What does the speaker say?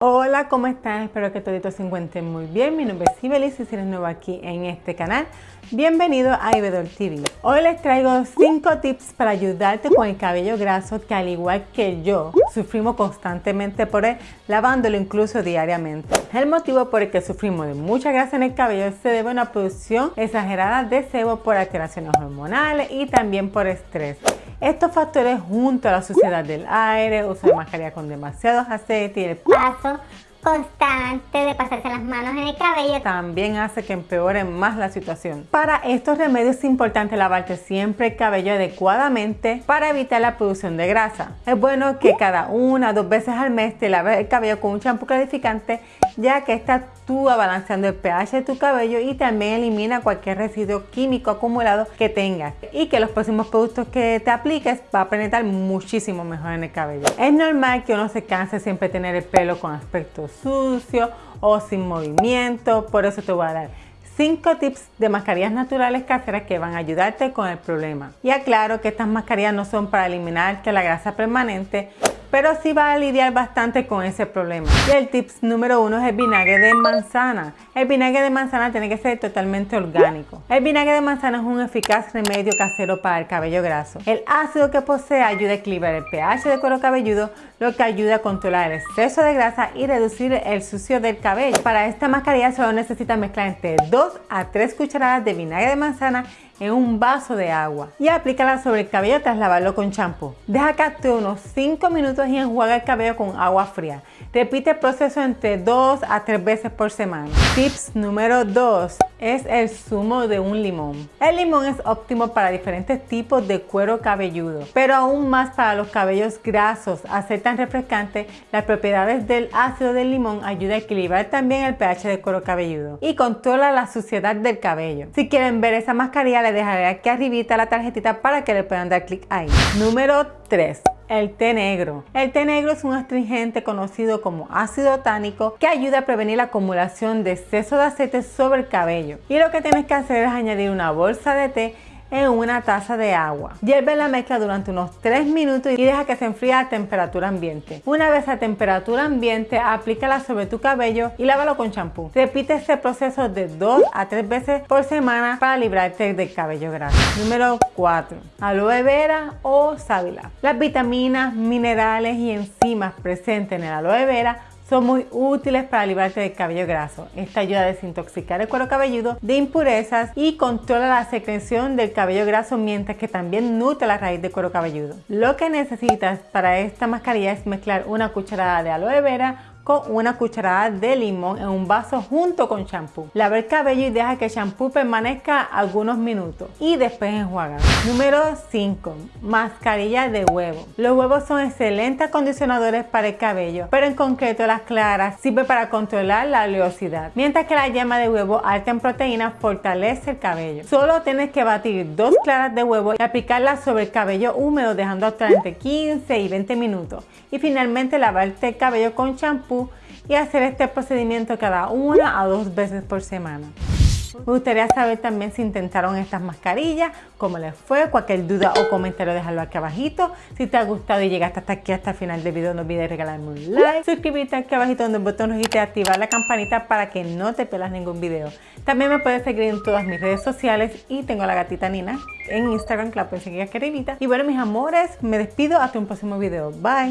Hola, ¿cómo están? Espero que todos se encuentren muy bien. Mi nombre es Sibelis y si eres nuevo aquí en este canal, bienvenido a Ibedor TV. Hoy les traigo 5 tips para ayudarte con el cabello graso que al igual que yo, sufrimos constantemente por él, lavándolo incluso diariamente. El motivo por el que sufrimos de mucha grasa en el cabello se debe a una producción exagerada de sebo por alteraciones hormonales y también por estrés. Estos factores junto a la suciedad del aire, de mascarilla con demasiado aceite y el paso constante de pasarse las manos en el cabello también hace que empeore más la situación. Para estos remedios es importante lavarte siempre el cabello adecuadamente para evitar la producción de grasa. Es bueno que cada una o dos veces al mes te laves el cabello con un champú clarificante ya que esta actúa balanceando el pH de tu cabello y también elimina cualquier residuo químico acumulado que tengas y que los próximos productos que te apliques va a penetrar muchísimo mejor en el cabello. Es normal que uno se canse siempre tener el pelo con aspecto sucio o sin movimiento, por eso te voy a dar 5 tips de mascarillas naturales caseras que van a ayudarte con el problema. Y aclaro que estas mascarillas no son para eliminarte la grasa permanente, pero sí va a lidiar bastante con ese problema. Y el tips número uno es el vinagre de manzana. El vinagre de manzana tiene que ser totalmente orgánico. El vinagre de manzana es un eficaz remedio casero para el cabello graso. El ácido que posee ayuda a equilibrar el pH del cuero cabelludo, lo que ayuda a controlar el exceso de grasa y reducir el sucio del cabello. Para esta mascarilla solo necesita mezclar entre 2 a 3 cucharadas de vinagre de manzana en un vaso de agua y aplícala sobre el cabello tras lavarlo con champú. Deja que unos 5 minutos y enjuaga el cabello con agua fría. Repite el proceso entre 2 a 3 veces por semana. Tips número 2 es el zumo de un limón. El limón es óptimo para diferentes tipos de cuero cabelludo, pero aún más para los cabellos grasos. Al ser tan refrescante, las propiedades del ácido del limón ayuda a equilibrar también el pH del cuero cabelludo y controla la suciedad del cabello. Si quieren ver esa mascarilla, les dejaré aquí arribita la tarjetita para que le puedan dar clic ahí. Número 3 el té negro. El té negro es un astringente conocido como ácido tánico que ayuda a prevenir la acumulación de exceso de aceite sobre el cabello. Y lo que tienes que hacer es añadir una bolsa de té en una taza de agua. Hierve la mezcla durante unos 3 minutos y deja que se enfríe a temperatura ambiente. Una vez a temperatura ambiente, aplícala sobre tu cabello y lávalo con champú. Repite este proceso de 2 a 3 veces por semana para librarte del cabello graso. Número 4. Aloe vera o sábila. Las vitaminas, minerales y enzimas presentes en el aloe vera son muy útiles para librarte del cabello graso. Esta ayuda a desintoxicar el cuero cabelludo de impurezas y controla la secreción del cabello graso mientras que también nutre la raíz del cuero cabelludo. Lo que necesitas para esta mascarilla es mezclar una cucharada de aloe vera una cucharada de limón en un vaso junto con champú. Lava el cabello y deja que el champú permanezca algunos minutos y después enjuaga. Número 5. Mascarilla de huevo. Los huevos son excelentes acondicionadores para el cabello, pero en concreto las claras sirven para controlar la oleosidad, mientras que la yema de huevo alta en proteínas fortalece el cabello. Solo tienes que batir dos claras de huevo y aplicarlas sobre el cabello húmedo dejando hasta entre 15 y 20 minutos y finalmente lavarte el cabello con champú y hacer este procedimiento cada una a dos veces por semana. Me gustaría saber también si intentaron estas mascarillas, cómo les fue, cualquier duda o comentario déjalo aquí abajito. Si te ha gustado y llegaste hasta aquí, hasta el final del video, no olvides regalarme un like, suscribirte aquí abajito donde el botón rojo y activar la campanita para que no te pierdas ningún video. También me puedes seguir en todas mis redes sociales y tengo a la gatita Nina en Instagram que la puedes seguir aquí arribita. Y bueno mis amores, me despido hasta un próximo video. Bye.